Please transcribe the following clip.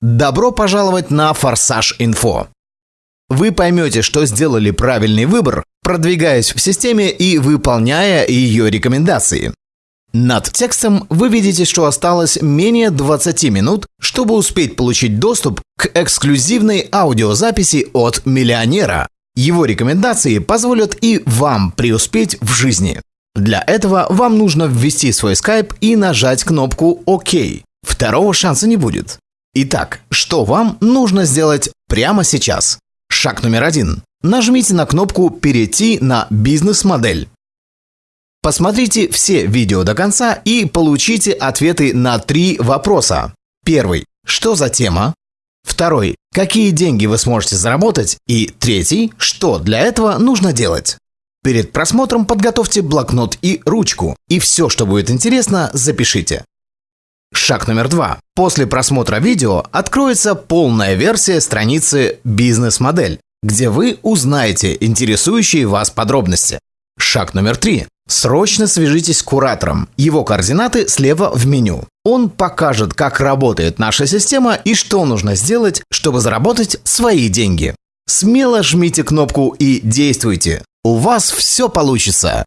Добро пожаловать на Форсаж Инфо. Вы поймете, что сделали правильный выбор, продвигаясь в системе и выполняя ее рекомендации. Над текстом вы видите, что осталось менее 20 минут, чтобы успеть получить доступ к эксклюзивной аудиозаписи от миллионера. Его рекомендации позволят и вам преуспеть в жизни. Для этого вам нужно ввести свой скайп и нажать кнопку «Ок». Второго шанса не будет. Итак, что вам нужно сделать прямо сейчас? Шаг номер один. Нажмите на кнопку «Перейти на бизнес-модель». Посмотрите все видео до конца и получите ответы на три вопроса. Первый. Что за тема? Второй. Какие деньги вы сможете заработать? И третий. Что для этого нужно делать? Перед просмотром подготовьте блокнот и ручку, и все, что будет интересно, запишите. Шаг номер два. После просмотра видео откроется полная версия страницы «Бизнес-модель», где вы узнаете интересующие вас подробности. Шаг номер три. Срочно свяжитесь с куратором. Его координаты слева в меню. Он покажет, как работает наша система и что нужно сделать, чтобы заработать свои деньги. Смело жмите кнопку и действуйте. У вас все получится.